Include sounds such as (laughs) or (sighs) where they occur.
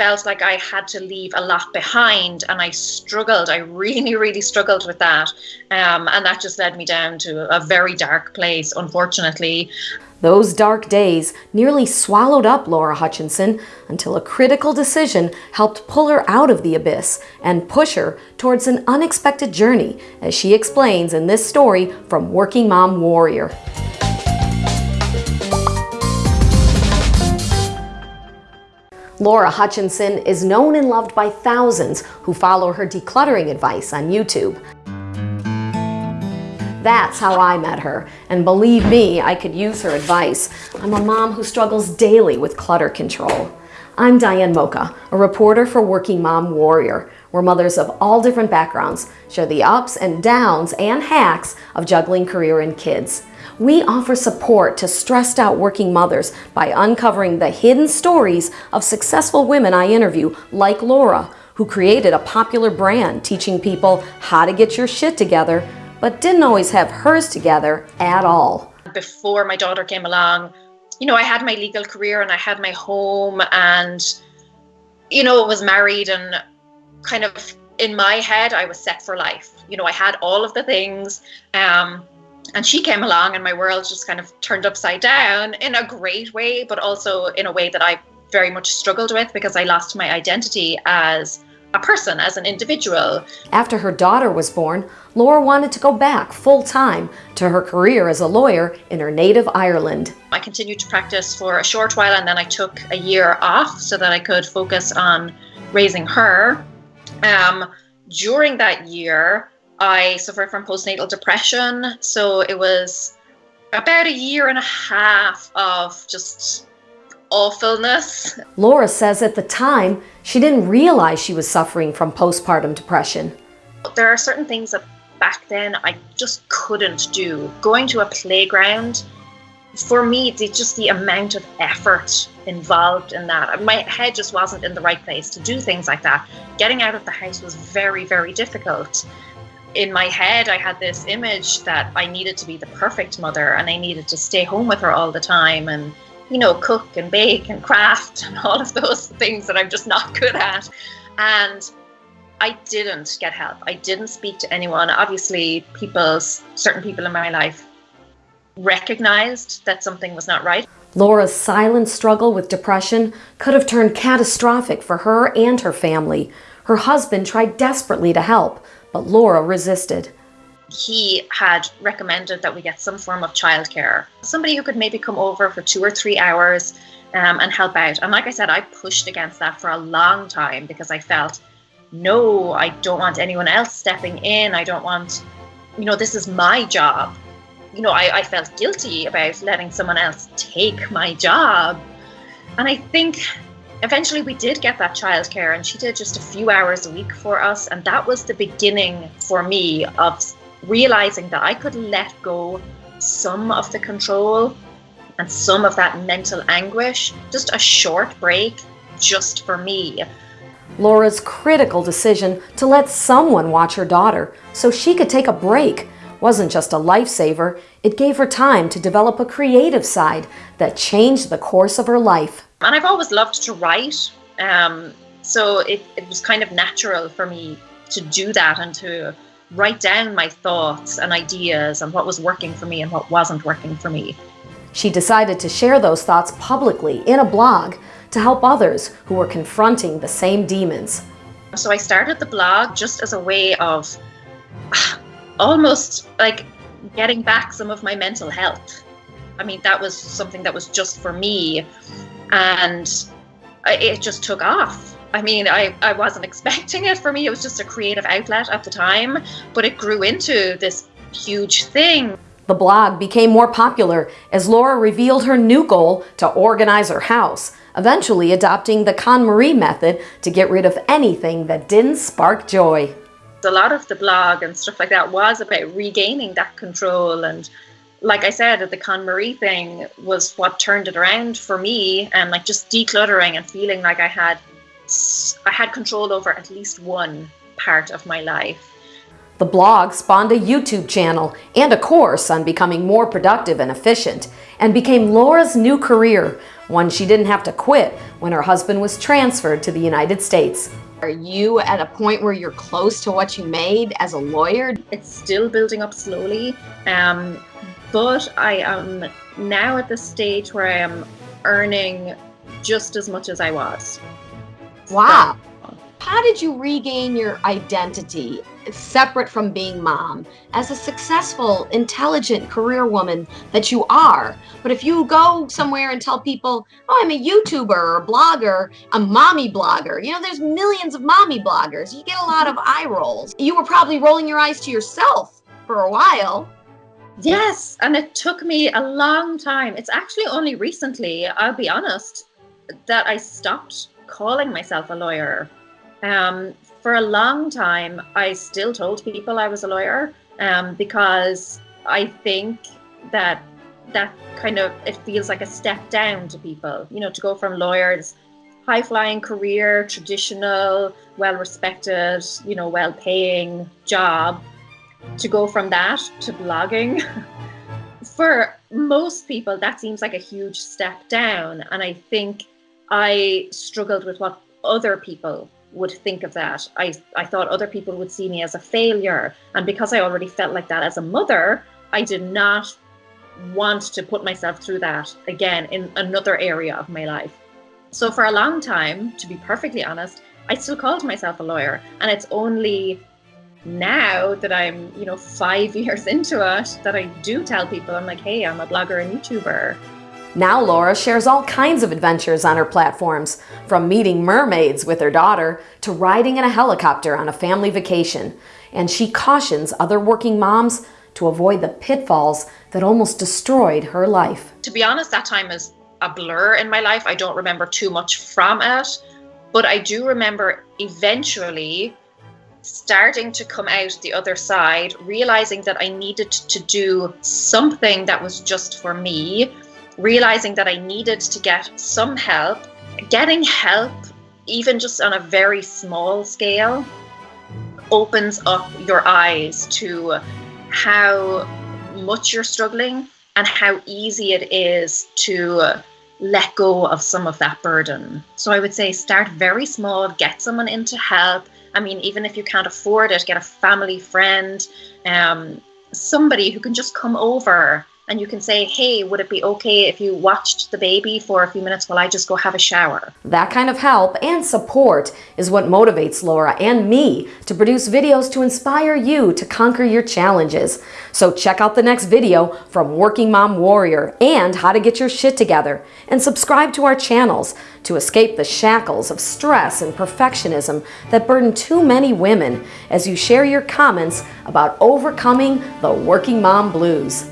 felt like I had to leave a lot behind, and I struggled. I really, really struggled with that. Um, and that just led me down to a very dark place, unfortunately. Those dark days nearly swallowed up Laura Hutchinson until a critical decision helped pull her out of the abyss and push her towards an unexpected journey, as she explains in this story from Working Mom Warrior. Laura Hutchinson is known and loved by thousands who follow her decluttering advice on YouTube. That's how I met her, and believe me, I could use her advice. I'm a mom who struggles daily with clutter control. I'm Diane Mocha, a reporter for Working Mom Warrior, where mothers of all different backgrounds share the ups and downs and hacks of juggling career and kids. We offer support to stressed out working mothers by uncovering the hidden stories of successful women I interview, like Laura, who created a popular brand teaching people how to get your shit together, but didn't always have hers together at all. Before my daughter came along, you know, I had my legal career and I had my home and, you know, I was married and kind of in my head, I was set for life. You know, I had all of the things. Um, and she came along and my world just kind of turned upside down in a great way but also in a way that i very much struggled with because i lost my identity as a person as an individual. After her daughter was born laura wanted to go back full-time to her career as a lawyer in her native ireland. I continued to practice for a short while and then i took a year off so that i could focus on raising her. Um, during that year I suffered from postnatal depression. So it was about a year and a half of just awfulness. Laura says at the time, she didn't realize she was suffering from postpartum depression. There are certain things that back then I just couldn't do. Going to a playground, for me, it's just the amount of effort involved in that. My head just wasn't in the right place to do things like that. Getting out of the house was very, very difficult in my head, I had this image that I needed to be the perfect mother and I needed to stay home with her all the time and, you know, cook and bake and craft and all of those things that I'm just not (laughs) good at. And I didn't get help. I didn't speak to anyone. Obviously, people, certain people in my life recognized that something was not right. Laura's silent struggle with depression could have turned catastrophic for her and her family. Her husband tried desperately to help, but Laura resisted. He had recommended that we get some form of childcare, somebody who could maybe come over for two or three hours um, and help out. And like I said, I pushed against that for a long time because I felt, no, I don't want anyone else stepping in. I don't want, you know, this is my job. You know, I, I felt guilty about letting someone else take my job. And I think eventually we did get that childcare and she did just a few hours a week for us and that was the beginning for me of realizing that I could let go some of the control and some of that mental anguish just a short break just for me Laura's critical decision to let someone watch her daughter so she could take a break wasn't just a lifesaver, it gave her time to develop a creative side that changed the course of her life. And I've always loved to write, um, so it, it was kind of natural for me to do that and to write down my thoughts and ideas and what was working for me and what wasn't working for me. She decided to share those thoughts publicly in a blog to help others who were confronting the same demons. So I started the blog just as a way of (sighs) almost like getting back some of my mental health. I mean, that was something that was just for me and it just took off. I mean, I, I wasn't expecting it for me. It was just a creative outlet at the time, but it grew into this huge thing. The blog became more popular as Laura revealed her new goal to organize her house, eventually adopting the KonMari method to get rid of anything that didn't spark joy. A lot of the blog and stuff like that was about regaining that control and like I said, the KonMari thing was what turned it around for me, and like just decluttering and feeling like I had, I had control over at least one part of my life. The blog spawned a YouTube channel and a course on becoming more productive and efficient, and became Laura's new career, one she didn't have to quit when her husband was transferred to the United States. Are you at a point where you're close to what you made as a lawyer? It's still building up slowly, um, but I am now at the stage where I am earning just as much as I was. Wow. How did you regain your identity separate from being mom as a successful, intelligent career woman that you are? But if you go somewhere and tell people, oh, I'm a YouTuber or a blogger, a mommy blogger, you know, there's millions of mommy bloggers. You get a lot of mm-hmm. eye rolls. You were probably rolling your eyes to yourself for a while. Yes, and it took me a long time. It's actually only recently, I'll be honest, that I stopped calling myself a lawyer um, for a long time, I still told people I was a lawyer um, because I think that that kind of it feels like a step down to people. You know, to go from lawyers, high flying career, traditional, well respected, you know, well paying job, to go from that to blogging. (laughs) for most people, that seems like a huge step down, and I think I struggled with what other people would think of that. I, I thought other people would see me as a failure. And because I already felt like that as a mother, I did not want to put myself through that again in another area of my life. So for a long time, to be perfectly honest, I still called myself a lawyer. And it's only now that I'm, you know, five (laughs) years into it that I do tell people, I'm like, hey, I'm a blogger and YouTuber. Now Laura shares all kinds of adventures on her platforms, from meeting mermaids with her daughter to riding in a helicopter on a family vacation. And she cautions other working moms to avoid the pitfalls that almost destroyed her life. To be honest, that time is a blur in my life. I don't remember too much from it, but I do remember eventually starting to come out the other side, realizing that I needed to do something that was just for me realizing that I needed to get some help, getting help, even just on a very small scale, opens up your eyes to how much you're struggling and how easy it is to let go of some of that burden. So I would say start very small, get someone in to help. I mean, even if you can't afford it, get a family friend, um, somebody who can just come over and you can say, hey, would it be okay if you watched the baby for a few minutes while I just go have a shower? That kind of help and support is what motivates Laura and me to produce videos to inspire you to conquer your challenges. So check out the next video from Working Mom Warrior and how to get your shit together and subscribe to our channels to escape the shackles of stress and perfectionism that burden too many women as you share your comments about overcoming the working mom blues.